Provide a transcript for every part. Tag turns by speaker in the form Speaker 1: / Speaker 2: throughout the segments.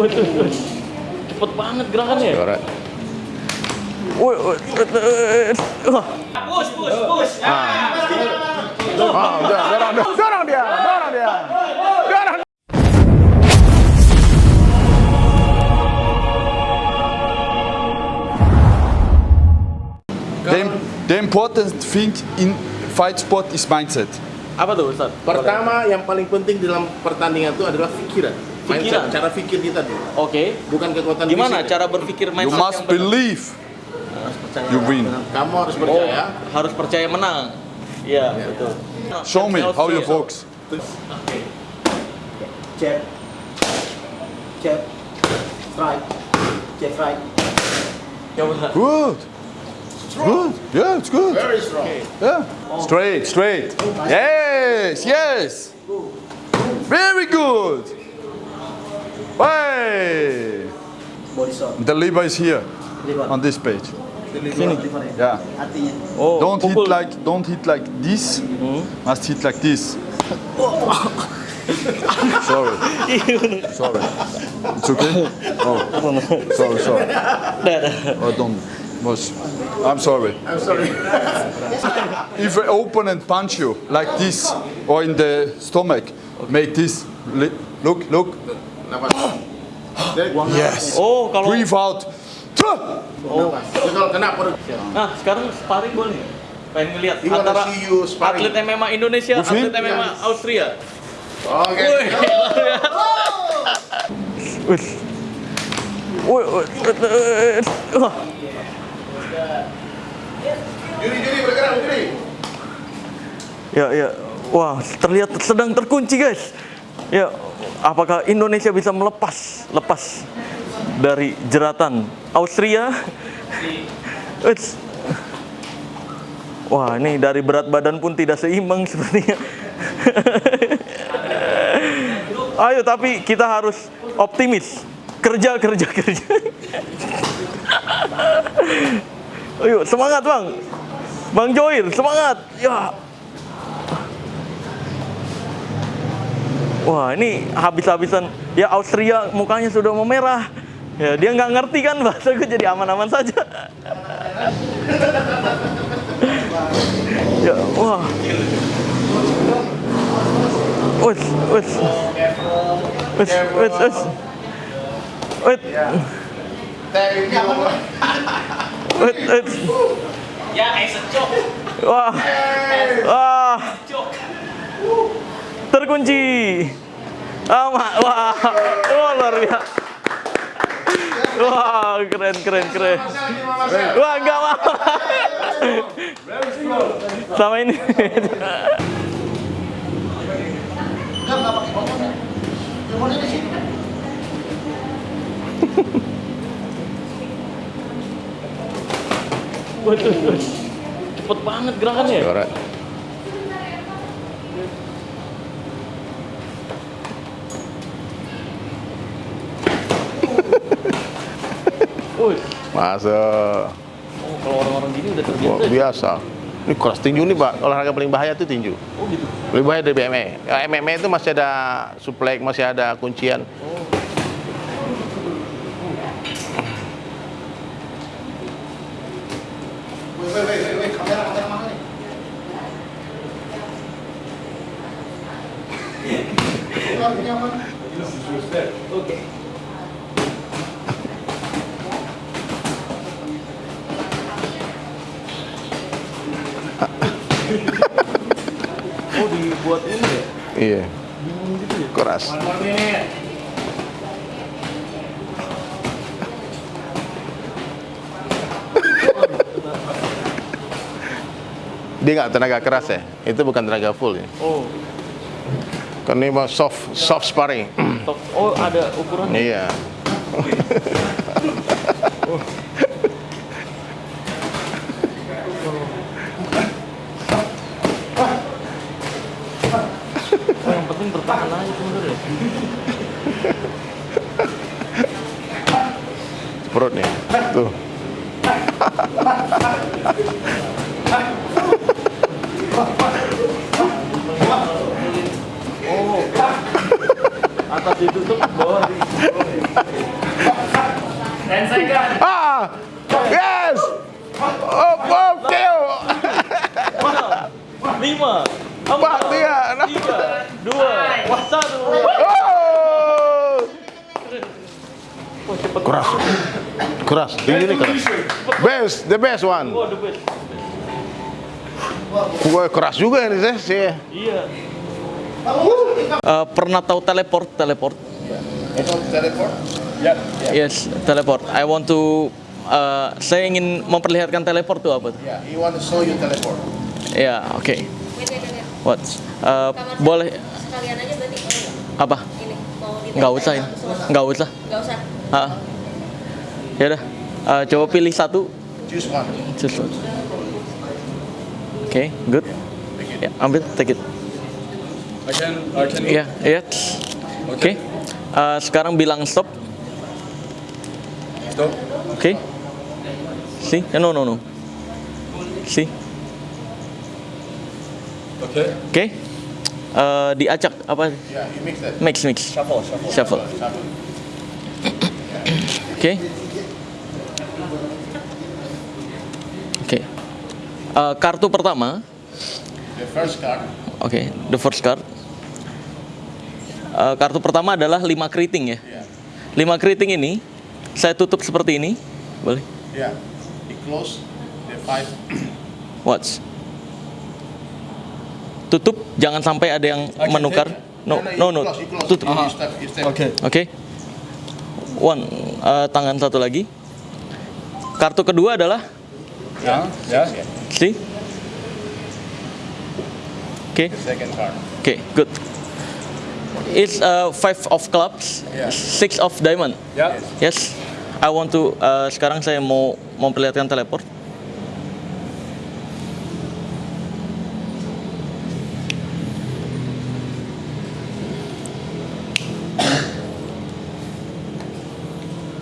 Speaker 1: Waduh, cepet banget gerakannya.
Speaker 2: Alright.
Speaker 1: Woi, woi, wah.
Speaker 3: Push, push, push. Ah.
Speaker 2: Ah, udah, dorong, dorong, dorong dia, dorong dia. Dorong. The, the important thing in fight sport is mindset.
Speaker 1: Apa tuh, Ustaz?
Speaker 4: Pertama yang paling penting dalam pertandingan itu adalah pikiran.
Speaker 1: Pikiran.
Speaker 4: Mindset, cara pikir kita dulu.
Speaker 1: Oke.
Speaker 4: Bukan kekuatan
Speaker 1: Gimana
Speaker 4: fisik.
Speaker 1: cara berpikir
Speaker 2: You
Speaker 1: mindset
Speaker 2: must
Speaker 1: yang benar?
Speaker 2: believe you win.
Speaker 4: Kamu harus
Speaker 1: Oh,
Speaker 4: percaya.
Speaker 1: harus percaya menang. Iya, betul.
Speaker 2: Show me how you focus.
Speaker 5: jab, jab, strike, jab, strike.
Speaker 1: Coba.
Speaker 2: Good. Good. Yeah, it's good.
Speaker 4: Very strong.
Speaker 2: Yeah. Straight, straight. Yes, yes. Very good. Hey. The lever is here
Speaker 5: Liver.
Speaker 2: on this page.
Speaker 5: Liver, liver.
Speaker 2: Yeah.
Speaker 1: Oh,
Speaker 2: Don't hit like don't hit like this. Hmm? Must hit like this. sorry. sorry. It's okay. Oh, sorry, sorry. Oh, don't. Was, I'm sorry.
Speaker 4: I'm sorry.
Speaker 2: If I open and punch you like this or in the stomach, make this. Look, look.
Speaker 4: Nafas. Dari-
Speaker 2: Yes.
Speaker 1: Oh, kalau
Speaker 2: Breathe out.
Speaker 4: Nafas. Jadi kalau kena perut.
Speaker 1: Nah, sekarang sparring boleh? Pengen ngeliat antara
Speaker 4: you sparring.
Speaker 1: atlet MMA Indonesia,
Speaker 2: him?
Speaker 1: atlet MMA Austria.
Speaker 4: Oke.
Speaker 1: Wih. Wih, wih, wih, wah.
Speaker 4: Juri, juri bergerak, juri.
Speaker 1: Ya, ya. Wah, terlihat sedang terkunci, guys. Ya, apakah Indonesia bisa melepas lepas dari jeratan Austria? Wih. Wah, ini dari berat badan pun tidak seimbang sepertinya. Ayo, tapi kita harus optimis. Kerja, kerja, kerja. Ayo, semangat, Bang. Bang Joir, semangat. Ya. Wah, ini habis-habisan. Ya, Austria mukanya sudah memerah. Ya, dia nggak ngerti kan bahasa gue jadi aman-aman saja. ya, wah. Wes, wes. Wes, wes, wes. Wes. Wes, wes.
Speaker 3: Ya, kayak secok.
Speaker 1: Wah. Wah. Terkunci. Ah, ma- wah. Wah, luar biasa. Wah, keren, keren, keren. Wah, enggak mau. Sama ini. Waduh, cepet banget gerakannya. Wih,
Speaker 2: Masa
Speaker 1: oh, kalau orang-orang gini udah terbiasa.
Speaker 2: Wah, biasa.
Speaker 4: Ini keras tinju nih, Pak. Olahraga paling bahaya itu tinju.
Speaker 1: Oh gitu.
Speaker 4: Lebih bahaya dari MMA. Ya, MMA itu masih ada suplex, masih ada kuncian.
Speaker 1: Oh dibuat ini ya?
Speaker 4: Iya. Keras. Dia nggak tenaga keras ya, itu bukan tenaga full ya.
Speaker 1: Oh,
Speaker 4: Karena ini mah soft soft sparring.
Speaker 1: Oh ada ukurannya.
Speaker 4: iya.
Speaker 1: Oh,
Speaker 4: Perut nih. Tuh.
Speaker 1: Atas itu
Speaker 3: Ten second.
Speaker 4: Ah! Yes! Oh, oh!
Speaker 1: Lima,
Speaker 4: Pak,
Speaker 1: empat,
Speaker 4: dia.
Speaker 1: tiga, dua, satu.
Speaker 4: Oh! Keras. Keras. Ini, ini keras. Best, the best one.
Speaker 1: Oh, the best.
Speaker 4: Wah, keras juga ini saya. saya.
Speaker 1: Iya. Eh, pernah tahu teleport? Teleport?
Speaker 2: Yeah.
Speaker 1: Yes, teleport. I want to uh, saya ingin memperlihatkan teleport tuh apa tuh?
Speaker 4: Yeah, he want to show you teleport.
Speaker 1: Ya, oke.
Speaker 6: Wait, wait, wait.
Speaker 1: What? Uh,
Speaker 6: Kamar
Speaker 1: boleh
Speaker 6: sekalian aja berarti boleh
Speaker 1: apa?
Speaker 6: Ini mau
Speaker 1: Nggak usah ya? Nggak usah.
Speaker 6: Nggak usah.
Speaker 1: Ah. Ya udah. Uh, coba pilih satu.
Speaker 4: Choose one.
Speaker 1: Just one. Oke, good. Ya, ambil, take it.
Speaker 2: I can. I can.
Speaker 1: Iya, iya. Oke. Uh, sekarang bilang stop.
Speaker 2: Stop.
Speaker 1: Oke. See? Eh, no, no, no. See?
Speaker 2: Okay.
Speaker 1: Oke. Eh, diacak apa?
Speaker 4: Yeah, mix.
Speaker 1: Mix, mix.
Speaker 2: Shuffle. Shuffle.
Speaker 1: Shuffle. Oke. Oke. Eh, kartu pertama.
Speaker 4: The first card.
Speaker 1: Oke, the first card. Eh, kartu pertama adalah 5 keriting ya.
Speaker 4: Yeah.
Speaker 1: 5 keriting ini saya tutup seperti ini. Boleh?
Speaker 4: Yeah. He close the five.
Speaker 1: Watch. Tutup, jangan sampai ada yang menukar. No, no, no.
Speaker 4: Close.
Speaker 1: Tutup.
Speaker 4: Step.
Speaker 2: Okay.
Speaker 1: Oke. One, eh, tangan satu lagi. Kartu kedua adalah
Speaker 2: Yeah. Yeah.
Speaker 1: see. Oke,
Speaker 4: The second card.
Speaker 1: oke, good. It's uh, five of clubs,
Speaker 4: Yeah.
Speaker 1: six of diamond.
Speaker 2: Yeah.
Speaker 1: Yes, I want to. uh, sekarang saya mau memperlihatkan teleport.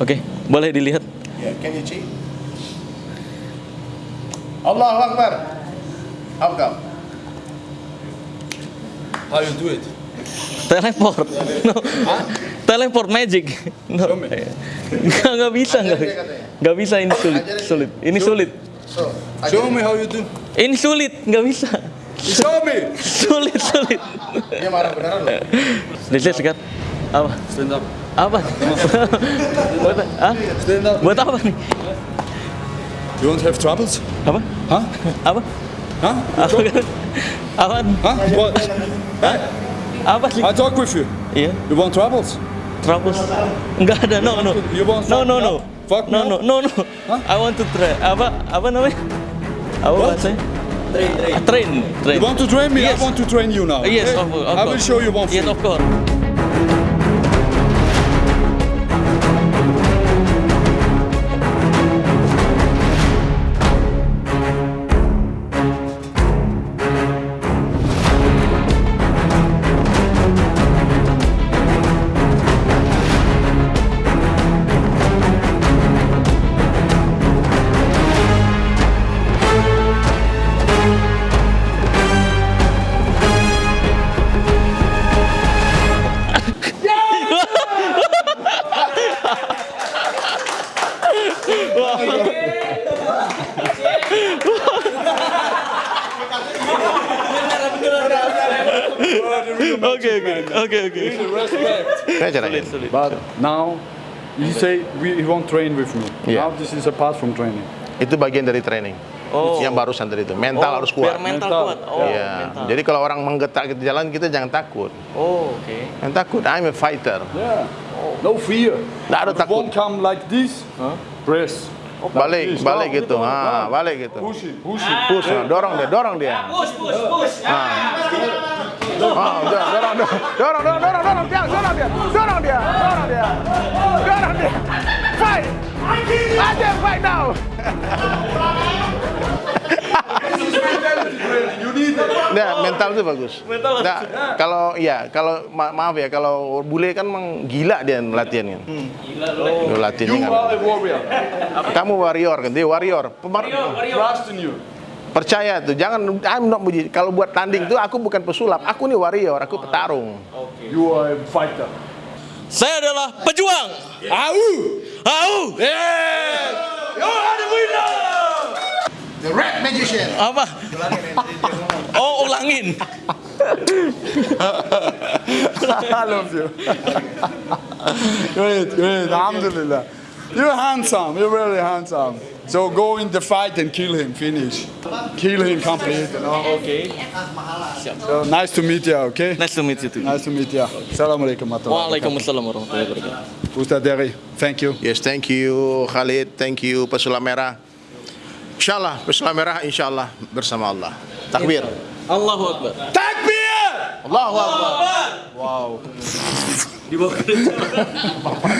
Speaker 1: Oke, boleh dilihat.
Speaker 4: Yeah. Can you cheat? Allahu Akbar. How come?
Speaker 2: How you do it?
Speaker 1: Teleport. No. Teleport magic. No.
Speaker 2: Show me.
Speaker 1: Nggak, nggak bisa, nggak. Nggak bisa ini sulit, sulit. Ini sulit.
Speaker 4: So,
Speaker 2: Show me how you do.
Speaker 1: Ini sulit, nggak bisa.
Speaker 2: Show me.
Speaker 1: Sulit, sulit.
Speaker 4: Dia marah beneran loh.
Speaker 1: This is? Apa?
Speaker 2: Stand up.
Speaker 1: Apa? Buat, ah? Buat apa nih?
Speaker 2: You won't have troubles?
Speaker 1: Apa?
Speaker 2: Huh?
Speaker 1: Apa?
Speaker 2: Huh?
Speaker 1: Apa? Apa?
Speaker 2: Huh? What? Huh?
Speaker 1: Apa sih?
Speaker 2: I talk with you.
Speaker 1: Iya,
Speaker 2: You want troubles?
Speaker 1: troubles. Enggak ada, no, no.
Speaker 2: You want
Speaker 1: No, no, no.
Speaker 2: Fuck
Speaker 1: No, no, no, no.
Speaker 2: Hah?
Speaker 1: I want to try. Apa? Apa namanya? Apa
Speaker 2: What?
Speaker 1: bahasanya?
Speaker 5: Train, train.
Speaker 1: Train, train.
Speaker 2: You want to train me?
Speaker 1: Yes.
Speaker 2: I want to train you now.
Speaker 1: Yes,
Speaker 2: okay?
Speaker 1: of, of
Speaker 2: I will show you one thing.
Speaker 1: Yes, of course. Oke, oke, oke, oke.
Speaker 4: Saya caranya.
Speaker 2: But now, you say we, won't train with me.
Speaker 4: Yeah.
Speaker 2: Now this is apart from training.
Speaker 4: Itu bagian dari training.
Speaker 1: Oh.
Speaker 4: Yang barusan tadi itu. Mental harus kuat.
Speaker 1: Biar mental,
Speaker 2: Mental.
Speaker 1: kuat. Oh,
Speaker 4: Iya.
Speaker 1: mental.
Speaker 4: Jadi kalau orang menggetak gitu jalan kita jangan takut.
Speaker 1: Oh, oke.
Speaker 4: Jangan takut. I'm a fighter.
Speaker 2: Yeah. No fear.
Speaker 4: Nggak ada takut.
Speaker 2: won't come like this. Press. Like
Speaker 4: Balik,
Speaker 2: this.
Speaker 4: balik
Speaker 2: Oh,
Speaker 4: gitu.
Speaker 2: oh,
Speaker 4: Ah,
Speaker 2: oh.
Speaker 4: balik gitu.
Speaker 2: Push push it.
Speaker 4: Push, nah, dorong dia, dorong dia.
Speaker 3: Push, push, push. Ah.
Speaker 4: Ah, dorong, dorong, dorong, dorong, dorong, dorong, dorong dia, dorong dia, dorong dia, dorong dia, dorong dia. Fight! Aja fight now.
Speaker 2: You it.
Speaker 4: Nah, mental itu bagus.
Speaker 1: Mental
Speaker 4: Nah, kalau iya, kalau ma- maaf ya, kalau bule kan memang gila dia latihan kan. Gila latihan
Speaker 2: You
Speaker 4: kan.
Speaker 2: are a warrior.
Speaker 4: Kamu warrior kan, dia warrior. Pemar-
Speaker 2: Trust in you.
Speaker 4: percaya tuh, jangan I'm not muji. Kalau buat tanding tuh aku bukan pesulap, aku nih warrior, aku petarung.
Speaker 2: You are a fighter.
Speaker 1: Saya adalah pejuang.
Speaker 2: Au!
Speaker 1: Au! Yeah! You are the winner!
Speaker 4: The red magician.
Speaker 1: Apa? Ulangin.
Speaker 2: I love you. great, great. Alhamdulillah. You're handsome. You're very handsome. So go in the fight and kill him. Finish. Kill him complete. You know?
Speaker 1: Oke.
Speaker 2: So nice to meet you. Okay.
Speaker 1: Nice to meet you too.
Speaker 2: Nice to meet you. Assalamualaikum warahmatullahi
Speaker 1: Waalaikumsalam warahmatullahi wabarakatuh.
Speaker 2: wabarakatuh. Ustaz Derry, thank you.
Speaker 4: Yes, thank you Khalid, thank you Pesulap Merah. Insyaallah Pesulap Merah insyaallah bersama Allah. Takbir.
Speaker 1: Allahu Akbar.
Speaker 2: Takbir!
Speaker 4: Allahu Akbar.
Speaker 1: Di bawah kerja.
Speaker 6: Bapak